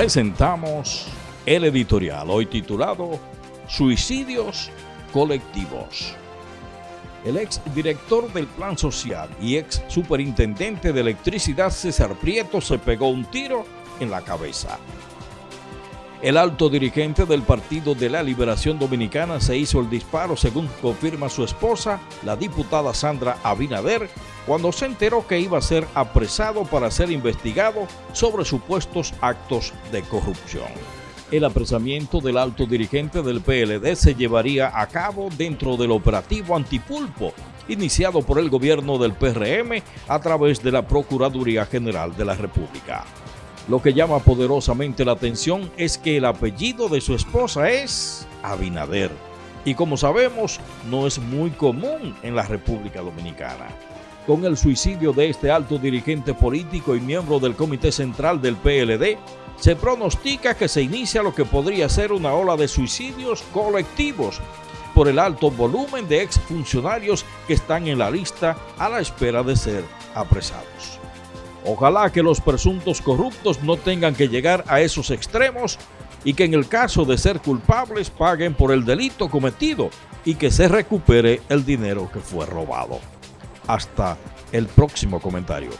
presentamos el editorial hoy titulado Suicidios colectivos. El ex director del Plan Social y ex superintendente de electricidad César Prieto se pegó un tiro en la cabeza. El alto dirigente del Partido de la Liberación Dominicana se hizo el disparo según confirma su esposa, la diputada Sandra Abinader, cuando se enteró que iba a ser apresado para ser investigado sobre supuestos actos de corrupción. El apresamiento del alto dirigente del PLD se llevaría a cabo dentro del operativo Antipulpo, iniciado por el gobierno del PRM a través de la Procuraduría General de la República. Lo que llama poderosamente la atención es que el apellido de su esposa es Abinader. Y como sabemos, no es muy común en la República Dominicana. Con el suicidio de este alto dirigente político y miembro del Comité Central del PLD, se pronostica que se inicia lo que podría ser una ola de suicidios colectivos por el alto volumen de exfuncionarios que están en la lista a la espera de ser apresados. Ojalá que los presuntos corruptos no tengan que llegar a esos extremos y que en el caso de ser culpables paguen por el delito cometido y que se recupere el dinero que fue robado. Hasta el próximo comentario.